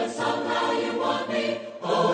But somehow you want me. Oh.